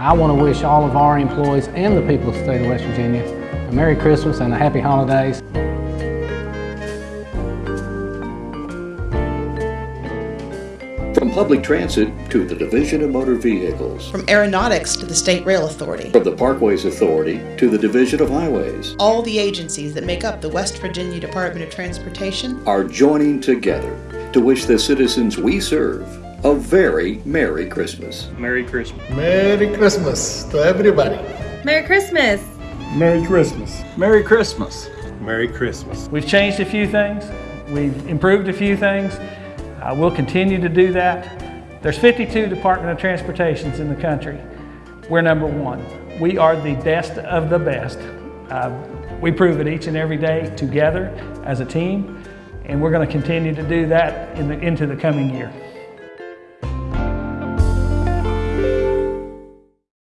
I want to wish all of our employees and the people of the state of West Virginia a Merry Christmas and a Happy Holidays. From public transit to the Division of Motor Vehicles, From aeronautics to the State Rail Authority. from the Parkways Authority to the Division of Highways, All the agencies that make up the West Virginia Department of Transportation are joining together to wish the citizens we serve a very Merry Christmas. Merry Christmas. Merry Christmas to everybody. Merry Christmas! Merry Christmas. Merry Christmas. Merry Christmas. We've changed a few things. We've improved a few things. Uh, we'll continue to do that. There's 52 Department of Transportations in the country. We're number one. We are the best of the best. Uh, we prove it each and every day together as a team, and we're going to continue to do that in the, into the coming year.